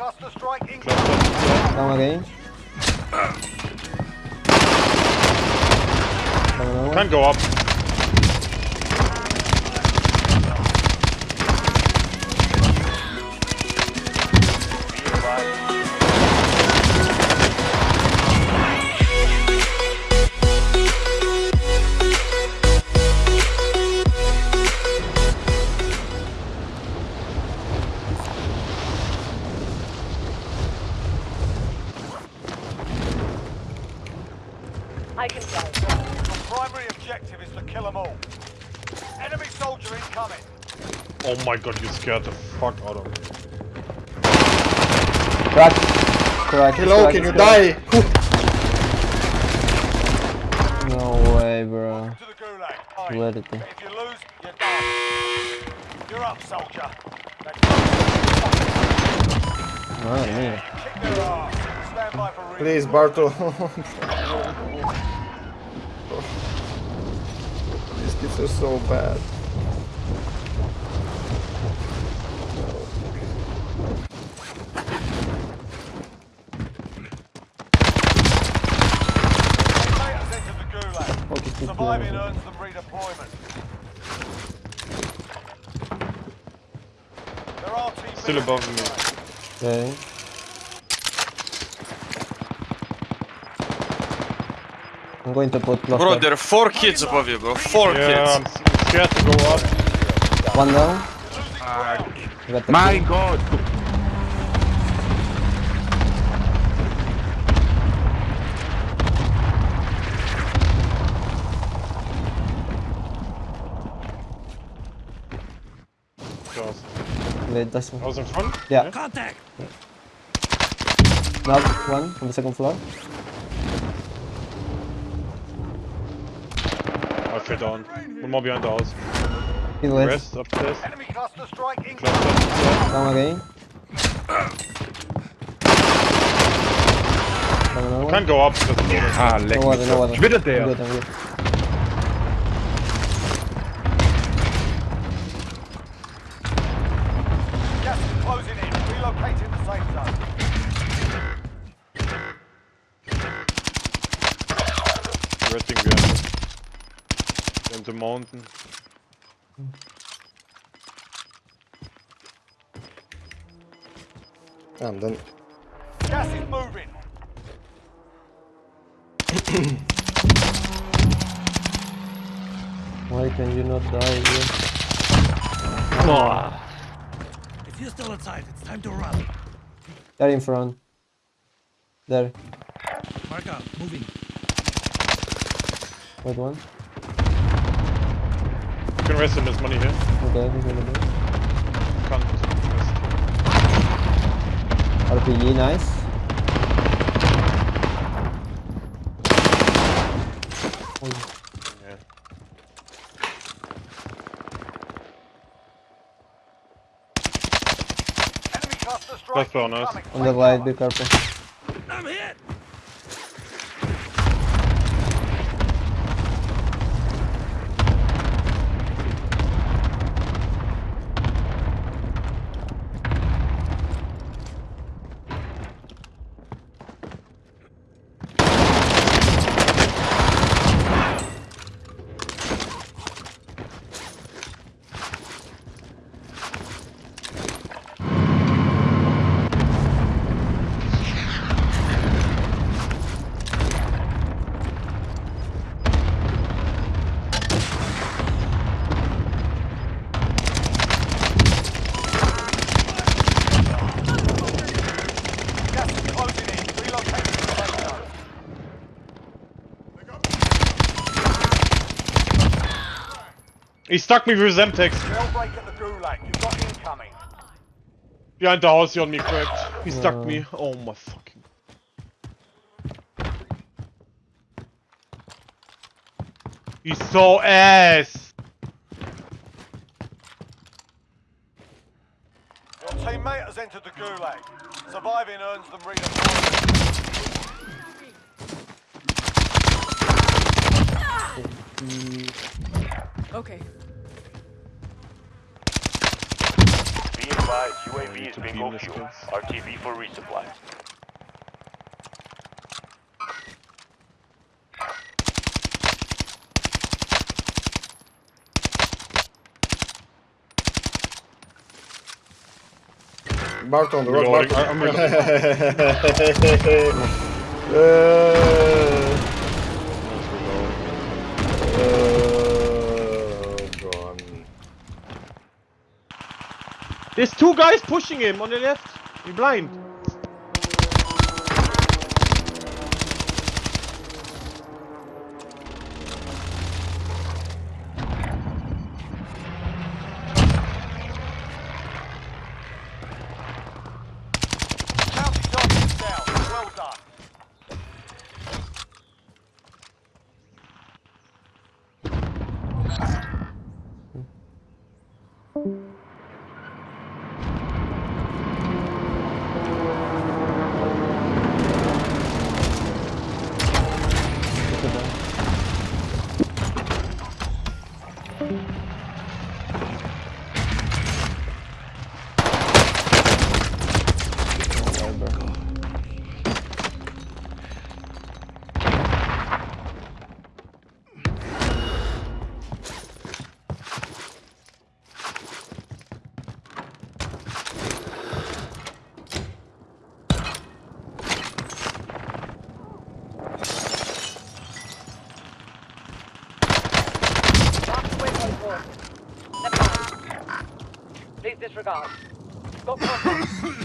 cluster strike incoming. Down again. Can't go up. Objective is to kill them all. Enemy soldier incoming. Oh my god, you scared the fuck out of me. Crack. Crack. Hello, crack, can you crack. die? No way, bro. To the. Where did they? if you lose, you're done. You're up, soldier. Now Madre mía. kick their ass. Stand by for Please, Barto. These kids are so bad. Mate has entered the gulag. Okay, keep Surviving earns them redeployment. There are team Still above me. inside. Okay. I'm going to put cluster. Bro, there are four kids above you, bro. Four Yeah, kids. s- scared to go up. One down. Losing ground. You got the My kill. god. Just. Wait, that's one. I was in front. Yeah. Contact. Knock one on the second floor. I fell down. One more behind the house. Kill it. Rest upstairs. Enemy cluster strike incoming. Cluster. Down again. Down. Can't go up because of Ah, leck No water, no doch. water. Ich bin I'm good, I'm good. Gas is closing in. Relocating the safe zone. Resting behind. In the mountain. I'm done. Gas is moving. Why can you not die here? Oh. If you're still inside, it's time to run. They're in front. There. Mark up. Moving. Wait one. You can rest in this money here. Okay, he's gonna do. Can't rest. RPG, nice. Yeah. Enemy cluster strike on us. incoming. On the right, be careful. I'm hit. He stuck me with Semtex. Jailbreak at the gulag. You've got incoming. Behind the house, he on me cracked. He stuck me. Uh. Oh my fucking. He's so ass. Your teammate has entered the gulag. Surviving earns them redeployment. Okay. Be advised, advised, UAV is to bingo fuel. RTB for resupply. Marked on the road. Reloading. Marked. I'm reloading. Uh, There's two guys pushing him on the left. You're blind. Mark mind. Please disregard. Got contact.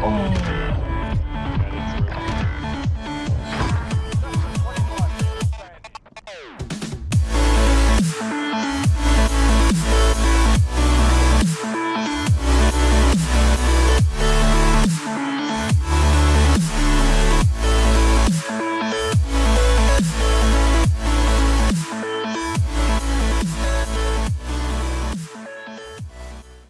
Oh.